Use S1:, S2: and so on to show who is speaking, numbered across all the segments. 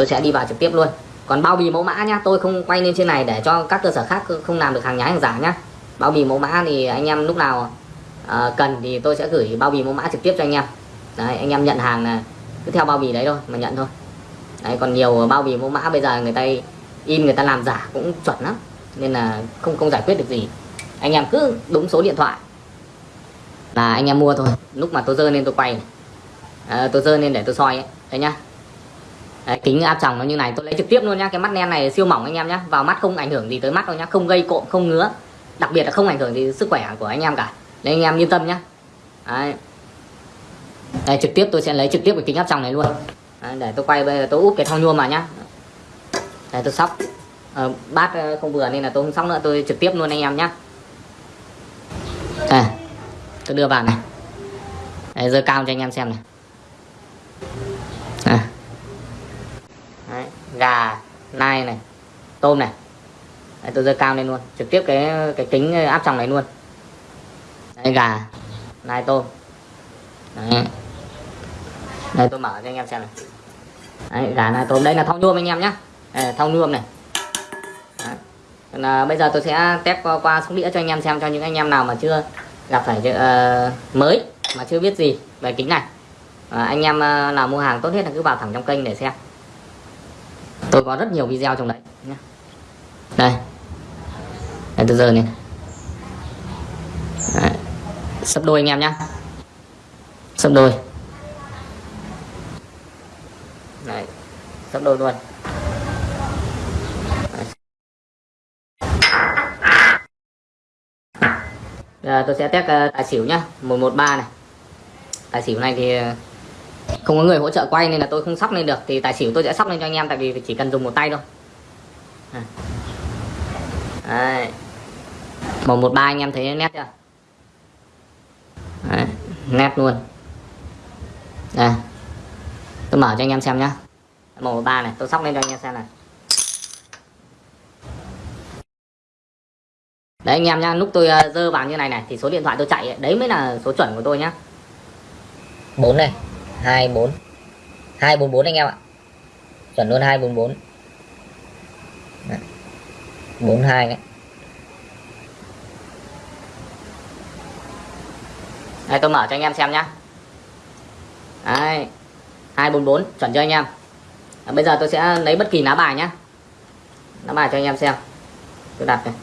S1: tôi sẽ đi vào trực tiếp luôn. Còn bao bì mẫu mã nhá tôi không quay lên trên này để cho các cơ sở khác không làm được hàng nhái hàng giả nhá. Bao bì mẫu mã thì anh em lúc nào uh, cần thì tôi sẽ gửi bao bì mẫu mã trực tiếp cho anh em. Đấy anh em nhận hàng là cứ theo bao bì đấy thôi mà nhận thôi. Đấy còn nhiều bao bì mẫu mã bây giờ người ta in người ta làm giả cũng chuẩn lắm nên là không không giải quyết được gì. Anh em cứ đúng số điện thoại là anh em mua thôi. Lúc mà tôi dơ lên tôi quay. Này. À, tôi dơ lên để tôi soi ấy. đấy nhá đấy, kính áp tròng nó như này tôi lấy trực tiếp luôn nhá cái mắt len này siêu mỏng anh em nhá vào mắt không ảnh hưởng gì tới mắt đâu nhá không gây cộm không ngứa. Đặc biệt là không ảnh hưởng gì sức khỏe của anh em cả. Nên anh em yên tâm nhá. Đấy. Đây, trực tiếp tôi sẽ lấy trực tiếp cái kính áp tròng này luôn. Đấy, để tôi quay bây giờ tôi úp cái thau nhôm vào nhá. Để tôi sóc. Ờ, bát ờ, không vừa nên là tôi không sóc nữa tôi trực tiếp luôn anh em nhá. À, tôi đưa vào này. Đấy, giờ cao cho anh em xem này. Đấy, gà nai này tôm này. Đấy, tôi dơ cao lên luôn trực tiếp cái cái kính áp tròng này luôn. Đấy, gà nai tôm. Đấy. đây tôi mở cho anh em xem này. Đấy, gà nai tôm. Đây là thau nhuôm anh em nhé thau nhuôm này. Đấy. Còn, à, bây giờ tôi sẽ test qua, qua sóc đĩa cho anh em xem cho những anh em nào mà chưa gặp phải uh, mới mà chưa biết gì về kính này. À, anh em uh, nào mua hàng tốt nhất là cứ vào thẳng trong kênh để xem tôi có rất nhiều video trong đấy nhé đây. Đây từ giờ này. Đấy. sấp đôi anh em nhá. Sấp đôi. Đấy. Sấp đôi luôn. Giờ tôi sẽ test uh, tài xỉu nhá. 113 này. Tài xỉu này thì ờ, không có người hỗ trợ quay nên là tôi không sóc lên được. Thì tài xỉu tôi sẽ sóc lên cho anh em tại vì chỉ cần dùng một tay thôi. À. Đấy. 113 anh em thấy nét chưa? Đấy. nét luôn. Đây. Tôi mở cho anh em xem nhá. 113 này tôi sóc lên cho anh em xem này. Đấy anh em nhá lúc tôi ờ, dơ vào như này này thì số điện thoại tôi chạy ấy, đấy mới là số chuẩn của tôi nhá. 4 này. 24 244 anh em ạ. Chuẩn luôn 244 đấy. 42 đấy. Đây tôi mở cho anh em xem nhá. Đấy. 244 chuẩn cho anh em? À, bây giờ tôi sẽ lấy bất kỳ lá bài nhá. Lá bài cho anh em xem. Tôi đặt này.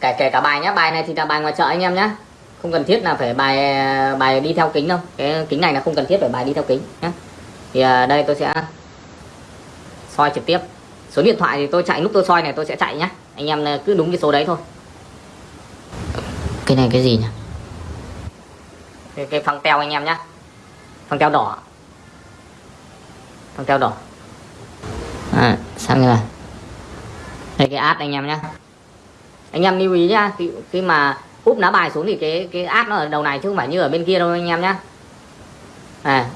S1: Kể kể cả bài nhá. Bài này thì là bài ngoài chợ anh em nhá không cần thiết là phải bài bài đi theo kính đâu. Cái kính này là không cần thiết phải bài đi theo kính nhé thì à, đây tôi sẽ soi trực tiếp. Số điện thoại thì tôi chạy lúc tôi soi này tôi sẽ chạy nhá. Anh em cứ đúng cái số đấy thôi. Cái này cái gì nhỉ? Cái, cái phăng teo anh em nhá. Phăng teo đỏ. Phăng teo đỏ. À, sang như này. Đây cái át anh em nhá. Anh em lưu ý nhá khi, khi mà úp lá bài xuống thì cái cái át nó ở đầu này chứ không phải như ở bên kia đâu anh em nhá. À.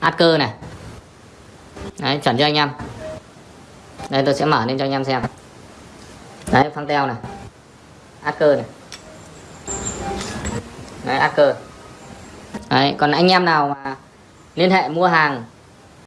S1: Át cơ này. Đấy, chuẩn cho anh em? Đây, tôi sẽ mở lên cho anh em xem. Đấy, phăng teo này. Át cơ này. Đấy át cơ đấy, còn anh em nào mà liên hệ mua hàng